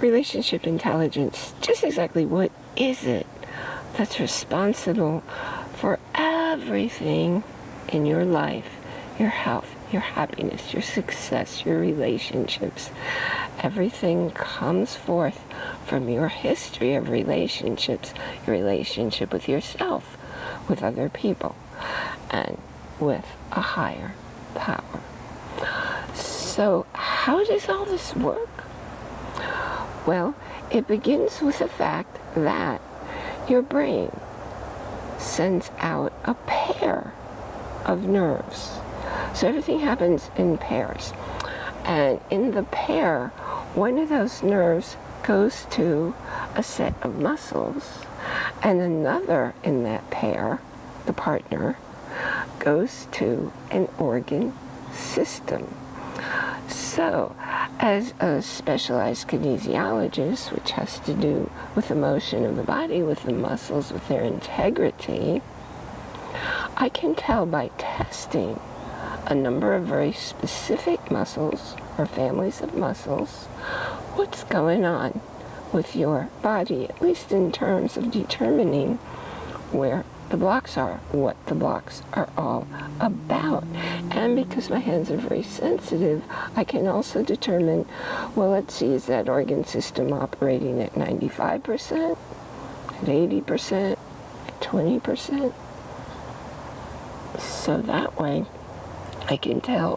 relationship intelligence, just exactly what is it that's responsible for everything in your life, your health, your happiness, your success, your relationships. Everything comes forth from your history of relationships, your relationship with yourself, with other people, and with a higher power. So how does all this work? Well, it begins with the fact that your brain sends out a pair of nerves. So everything happens in pairs. And in the pair, one of those nerves goes to a set of muscles, and another in that pair, the partner, goes to an organ system. So, as a specialized kinesiologist, which has to do with the motion of the body, with the muscles, with their integrity, I can tell by testing a number of very specific muscles or families of muscles what's going on with your body, at least in terms of determining where the blocks are, what the blocks are all about. And because my hands are very sensitive, I can also determine, well, let's see, is that organ system operating at 95%, at 80%, at 20%? So that way, I can tell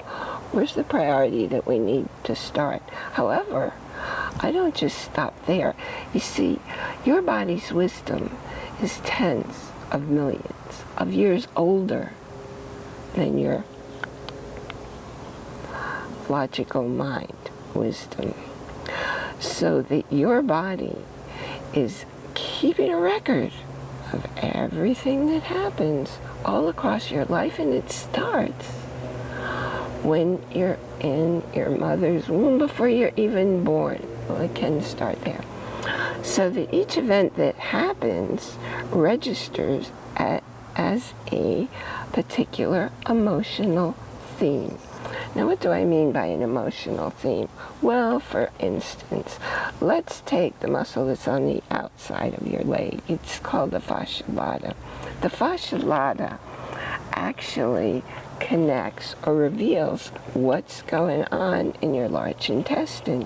where's the priority that we need to start. However, I don't just stop there. You see, your body's wisdom is tens of millions of years older than your logical mind wisdom so that your body is keeping a record of everything that happens all across your life and it starts when you're in your mother's womb before you're even born. Well, it can start there so that each event that happens registers at, as a particular emotional theme. Now, what do I mean by an emotional theme? Well, for instance, let's take the muscle that's on the outside of your leg. It's called the fascia lata. The fascia lata actually connects or reveals what's going on in your large intestine.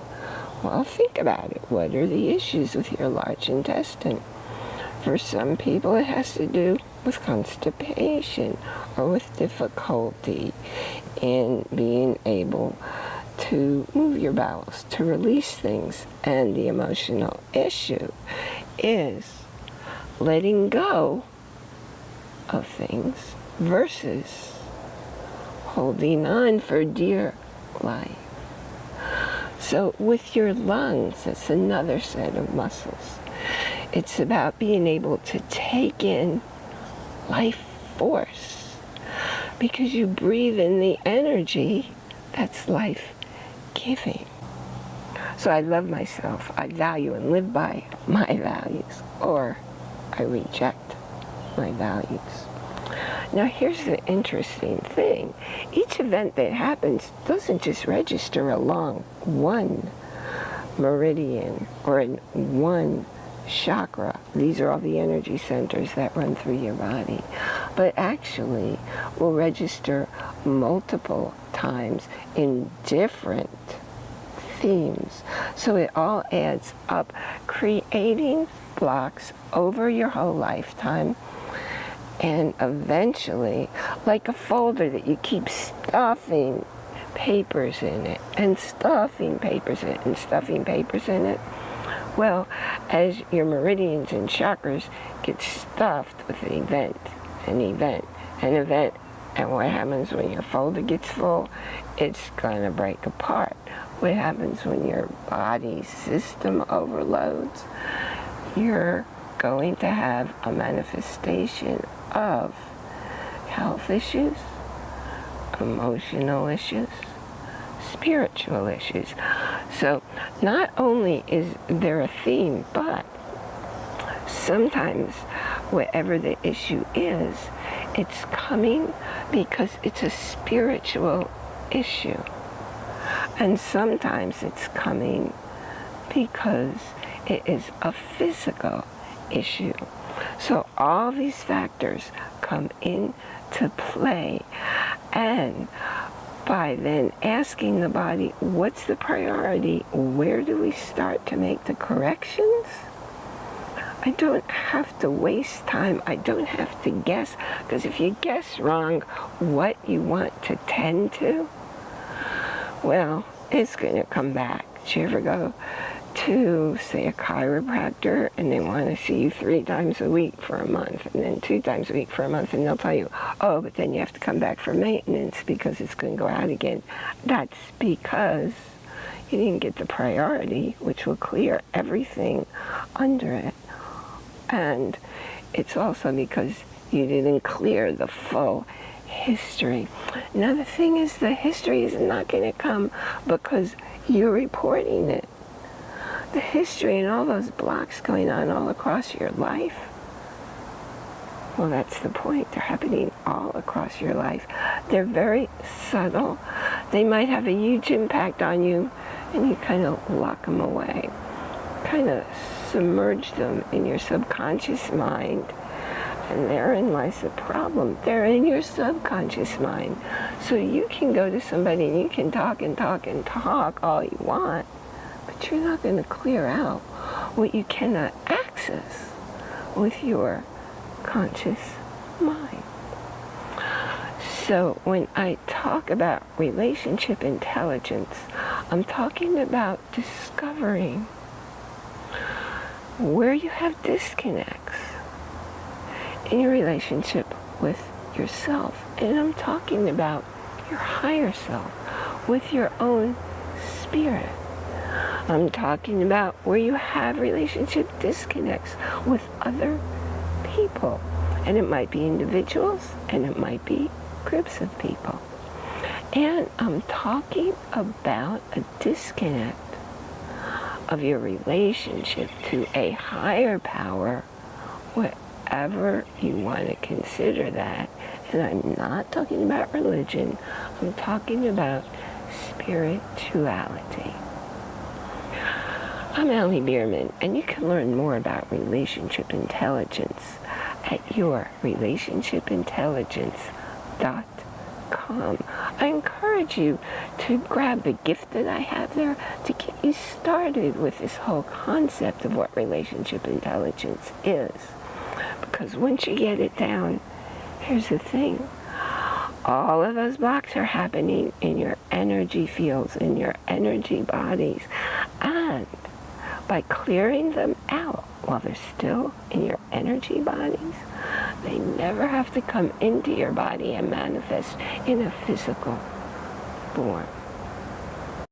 Well, think about it. What are the issues with your large intestine? For some people, it has to do with constipation or with difficulty in being able to move your bowels, to release things. And the emotional issue is letting go of things versus holding on for dear life. So with your lungs, it's another set of muscles. It's about being able to take in life force because you breathe in the energy that's life-giving. So I love myself. I value and live by my values or I reject my values. Now here's the interesting thing. Each event that happens doesn't just register along one meridian or in one chakra. These are all the energy centers that run through your body. But actually will register multiple times in different themes. So it all adds up, creating blocks over your whole lifetime and eventually, like a folder that you keep stuffing papers in it, and stuffing papers in it, and stuffing papers in it, well, as your meridians and chakras get stuffed with an event, an event, an event, and what happens when your folder gets full? It's going to break apart. What happens when your body system overloads? You're going to have a manifestation of health issues, emotional issues, spiritual issues. So not only is there a theme, but sometimes whatever the issue is, it's coming because it's a spiritual issue. And sometimes it's coming because it is a physical issue. So all these factors come into play and by then asking the body, what's the priority? Where do we start to make the corrections? I don't have to waste time. I don't have to guess. Because if you guess wrong what you want to tend to, well, it's going to come back. Did you ever go to, say, a chiropractor and they want to see you three times a week for a month and then two times a week for a month and they'll tell you, oh, but then you have to come back for maintenance because it's going to go out again. That's because you didn't get the priority, which will clear everything under it. And it's also because you didn't clear the full history. Now the thing is, the history is not going to come because you're reporting it the history and all those blocks going on all across your life. Well, that's the point. They're happening all across your life. They're very subtle. They might have a huge impact on you, and you kind of lock them away. Kind of submerge them in your subconscious mind. And therein lies the problem. They're in your subconscious mind. So you can go to somebody and you can talk and talk and talk all you want but you're not going to clear out what you cannot access with your conscious mind. So when I talk about relationship intelligence, I'm talking about discovering where you have disconnects in your relationship with yourself. And I'm talking about your higher self, with your own spirit. I'm talking about where you have relationship disconnects with other people. And it might be individuals and it might be groups of people. And I'm talking about a disconnect of your relationship to a higher power, whatever you want to consider that. And I'm not talking about religion, I'm talking about spirituality. I'm Allie Bierman, and you can learn more about relationship intelligence at yourrelationshipintelligence.com. I encourage you to grab the gift that I have there to get you started with this whole concept of what relationship intelligence is. Because once you get it down, here's the thing. All of those blocks are happening in your energy fields, in your energy bodies. And by clearing them out while they're still in your energy bodies, they never have to come into your body and manifest in a physical form.